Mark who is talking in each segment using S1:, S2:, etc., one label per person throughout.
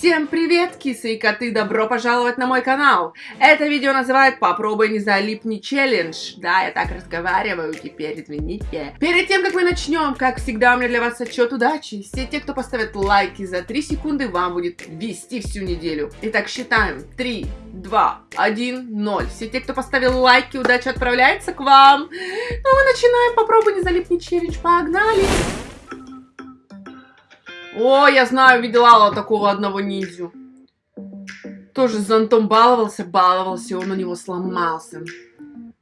S1: Всем привет, кисы и коты, добро пожаловать на мой канал. Это видео называют «Попробуй не залипни челлендж». Да, я так разговариваю теперь, извините. Перед тем, как мы начнем, как всегда, у меня для вас отчет удачи. Все те, кто поставит лайки за 3 секунды, вам будет вести всю неделю. Итак, считаем. 3, 2, 1, 0. Все те, кто поставил лайки, удача отправляется к вам. Ну, мы начинаем «Попробуй не залипни челлендж». Погнали! О, я знаю, видела такого одного ниндзю. Тоже с зонтом баловался, баловался, и он у него сломался.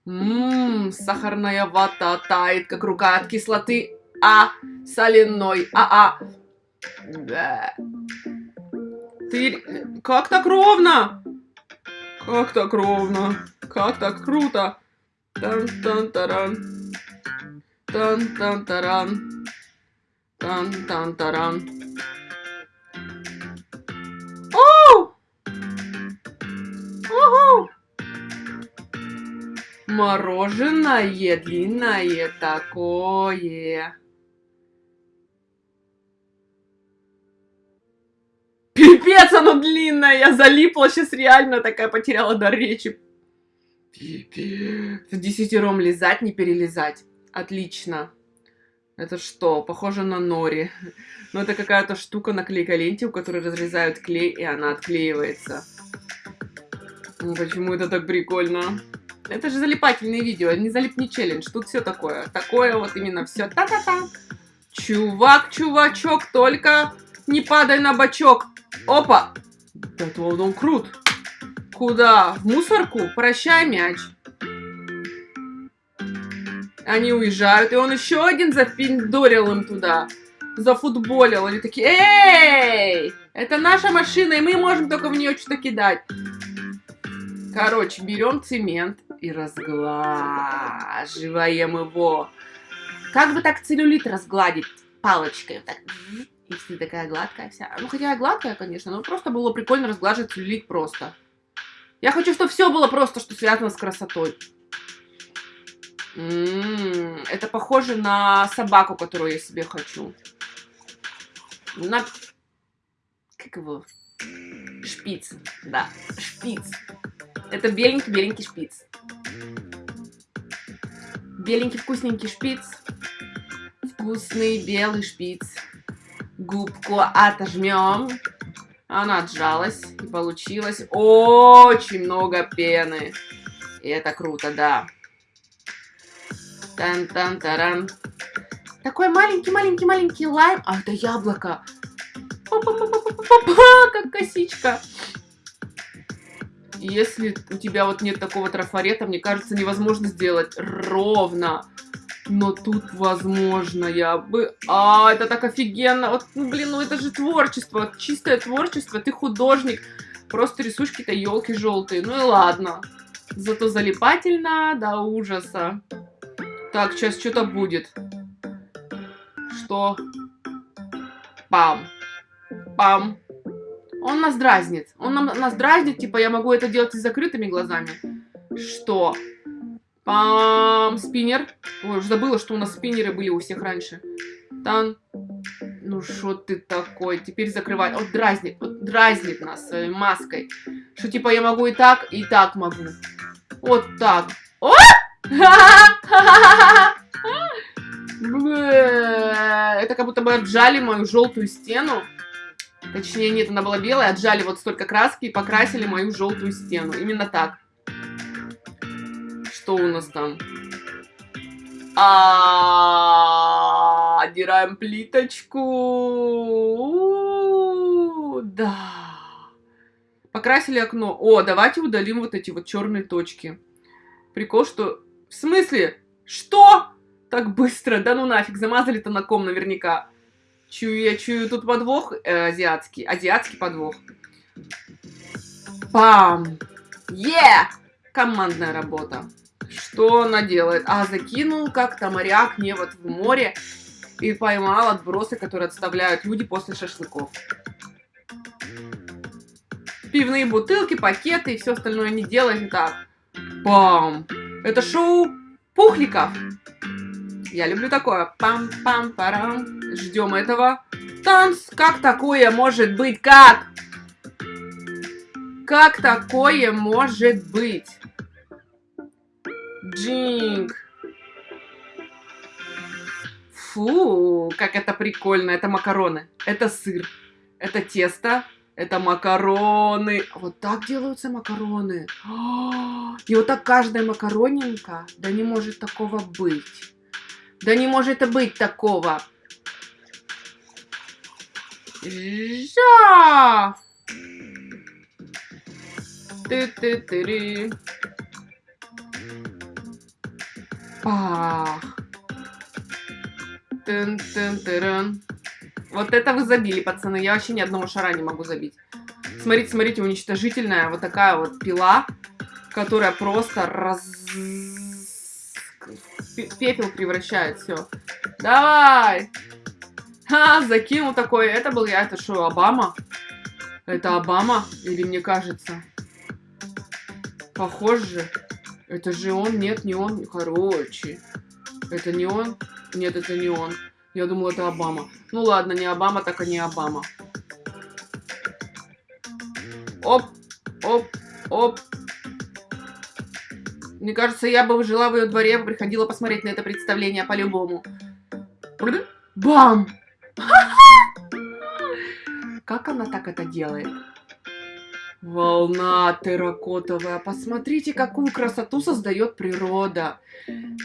S1: Ммм, сахарная вата тает, как рука от кислоты, а соляной, а-а. Ты... Как так ровно? Как так ровно? Как так круто? Тан-тан-таран. Тан-тан-таран. Тан-тан-таран. Мороженое длинное такое. Пипец, оно длинное, я залипла, сейчас реально такая потеряла дар речи. Пипец. В десятером лизать, не перелезать. Отлично. Это что? Похоже на нори. Но это какая-то штука на клейколенте, у которой разрезают клей, и она отклеивается. Ну, почему это так прикольно? Это же залипательные видео, не залипни челлендж. Тут все такое. Такое вот именно все. Та-та-та. Чувак, чувачок, только не падай на бачок. Опа! Это вот он крут. Куда? В мусорку? Прощай, мяч. Они уезжают, и он еще один запиндорил им туда. Зафутболил. Они такие, эй! Это наша машина, и мы можем только в нее что-то кидать. Короче, берем цемент и разглаживаем его. Как бы так целлюлит разгладить палочкой? так, если такая гладкая вся. Ну, хотя гладкая, конечно, но просто было прикольно разглаживать целлюлит просто. Я хочу, чтобы все было просто, что связано с красотой. Это похоже на собаку, которую я себе хочу. На... Как его? Шпиц. Да, шпиц. Это беленький-беленький шпиц. Беленький вкусненький шпиц. Вкусный белый шпиц. Губку отожмем. Она отжалась и получилось очень много пены. И это круто, да. Тан-тан-таран. Такой маленький-маленький-маленький лайм. А, это яблоко. Па-па-па-па-па-па, как косичка. Если у тебя вот нет такого трафарета, мне кажется, невозможно сделать ровно. Но тут возможно, я бы... А, это так офигенно. Вот, ну, блин, ну это же творчество. Чистое творчество. Ты художник. Просто рисуешь какие-то елки желтые. Ну и ладно. Зато залипательно до ужаса. Так, сейчас что-то будет. Что? Пам. Пам. Он нас дразнит. Он нам, нас дразнит, типа, я могу это делать и с закрытыми глазами. Что? Пам, спиннер. Ой, уже забыла, что у нас спиннеры были у всех раньше. Тан. Ну, что ты такой? Теперь закрывай. Вот дразнит, вот дразнит нас своей маской. Что, типа, я могу и так, и так могу. Вот так. О! Это как будто бы отжали мою желтую стену. Точнее, нет, она была белая, отжали вот столько краски и покрасили мою желтую стену. Именно так. Что у нас там? А, Отдираем плиточку. Да. Покрасили окно. О, давайте удалим вот эти вот черные точки. Прикол, что... В смысле? Что? Так быстро? Да ну нафиг, замазали-то на ком наверняка. Чую, я чую тут подвох э, азиатский. Азиатский подвох. Пам! Е! Yeah! Командная работа. Что она делает? А, закинул как-то моряк не вот в море и поймал отбросы, которые отставляют люди после шашлыков. Пивные бутылки, пакеты и все остальное не делает так. Пам! Это шоу пухликов. Я люблю такое. Пам-пам-парам. Ждем этого. Танц. Как такое может быть? Как? Как такое может быть? Джинг. Фу, как это прикольно. Это макароны. Это сыр. Это тесто. Это макароны. Вот так делаются макароны. И вот так каждая макаронинка. Да не может такого быть. Да не может быть такого. Жа! Ты-ты-ты-ри. Пах. Тын -тын -тырын. Вот это вы забили, пацаны. Я вообще ни одного шара не могу забить. Смотрите, смотрите, уничтожительная вот такая вот пила, которая просто раз... пепел превращает. Все. Давай! Ха, закинул такой. Это был я. Это что, Обама? Это Обама? Или мне кажется? Похож же. Это же он. Нет, не он. Короче. Это не он? Нет, это не он. Я думала, это Обама. Ну ладно, не Обама, так и не Обама. Оп, оп, оп. Мне кажется, я бы жила в ее дворе, приходила посмотреть на это представление по-любому. Бам! Как она так это делает? Волна терракотовая. Посмотрите, какую красоту создает природа.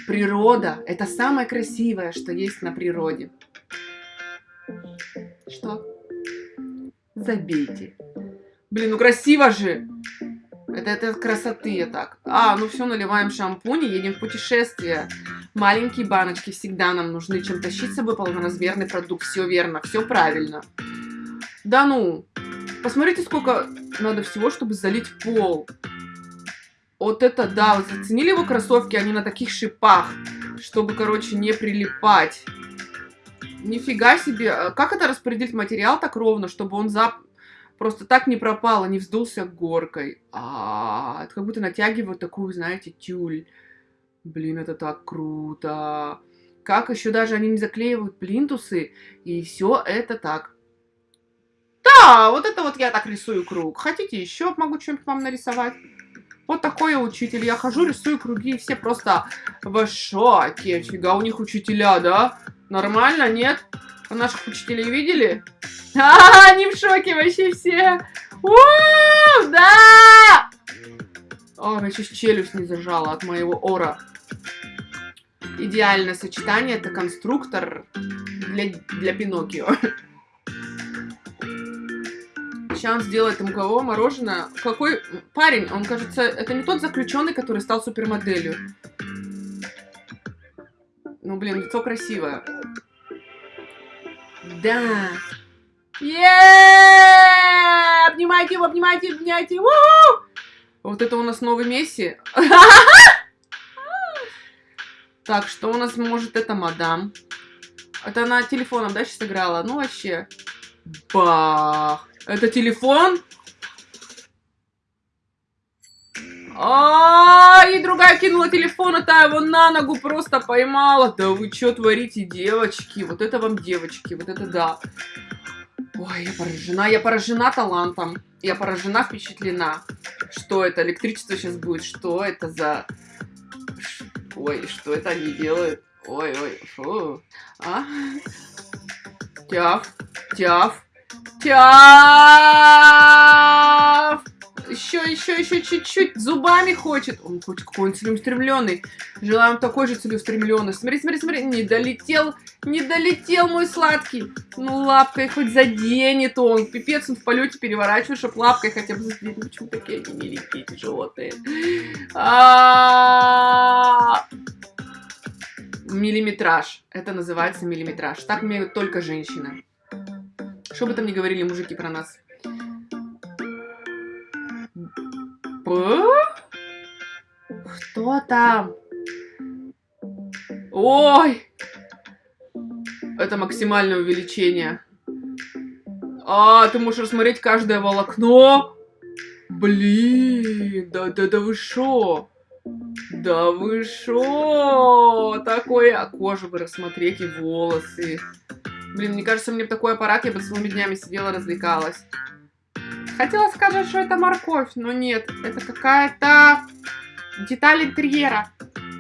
S1: Природа – это самое красивое, что есть на природе. Что? Забейте. Блин, ну красиво же. Это, это красоты я так. А, ну все, наливаем шампунь и едем в путешествие. Маленькие баночки всегда нам нужны, чем тащить с собой полноразмерный продукт. Все верно, все правильно. Да ну, посмотрите, сколько надо всего, чтобы залить пол. Вот это да, вы заценили его кроссовки? Они на таких шипах, чтобы, короче, не прилипать. Нифига себе. А как это распределить материал так ровно, чтобы он за... просто так не пропал, и не вздулся горкой? -а это как будто натягивают такую, знаете, тюль. Блин, это так круто. Как еще даже они не заклеивают плинтусы, и все это так. Да, вот это вот я так рисую круг. Хотите еще могу что-нибудь вам нарисовать? Вот такой я учитель. Я хожу, рисую круги, и все просто в шоке. Фига у них учителя, да? Нормально, нет? А наших учителей видели? А, они в шоке вообще все. У, да! О, сейчас челюсть не зажала от моего ора. Идеальное сочетание. Это конструктор для, для Пиноккио. Сейчас он сделает ему кого мороженое. Какой парень? Он, кажется, это не тот заключенный, который стал супермоделью. Ну, блин, лицо красивое. Да. Еее! Обнимайте его, обнимайте, обнимайте. -у! Вот это у нас новый Месси. Так, что у нас может это мадам? Это она телефоном, да, сейчас играла? Ну, вообще. Бах. Это телефон? А, и другая кинула телефон, а та его на ногу просто поймала. Да вы что творите, девочки? Вот это вам девочки, вот это да. Ой, я поражена, я поражена талантом. Я поражена, впечатлена. Что это? Электричество сейчас будет? Что это за... Ой, что это они делают? Ой, ой, фу. А? Тяв, тяв, тяв. Еще, еще, еще чуть-чуть. Зубами хочет. Он хочет какой он целеустремленный. Желаем такой же целеустремленный. Смотри, смотри, смотри. Не долетел, не долетел мой сладкий. Ну, лапкой хоть заденет он. Пипец, он в полете переворачивает, чтобы лапкой хотя бы заденет. Ну, почему такие они миленькие, тяжелые? А Миллиметраж. Это называется миллиметраж. Так умеют только женщины. Что бы там ни говорили мужики про нас. Что там? Ой! Это максимальное увеличение. А, ты можешь рассмотреть каждое волокно? Блин, да, да, да вы шо? Да вы шо? Такое, а кожу бы рассмотреть и волосы. Блин, мне кажется, мне бы такой аппарат, я бы целыми днями сидела, развлекалась. Хотела сказать, что это морковь, но нет. Это какая-то деталь интерьера.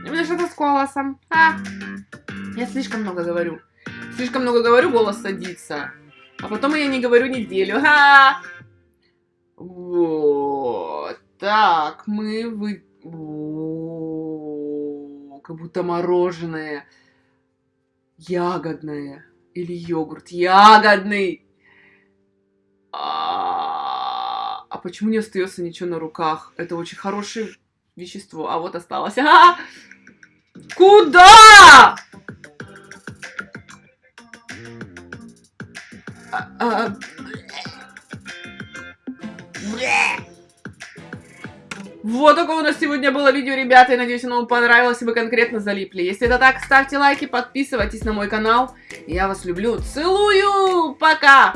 S1: Именно что-то с голосом. А, я слишком много говорю. Слишком много говорю, голос садится. А потом я не говорю неделю. Ха! Вот. Так, мы вы... О, как будто мороженое. Ягодное. Или йогурт. Ягодный. А, а почему не остается ничего на руках? Это очень хорошее вещество. А вот осталось. А! Куда? А, а, Вот такое у нас сегодня было видео, ребята. Я надеюсь, оно вам понравилось, и вы конкретно залипли. Если это так, ставьте лайки, подписывайтесь на мой канал. Я вас люблю. Целую! Пока!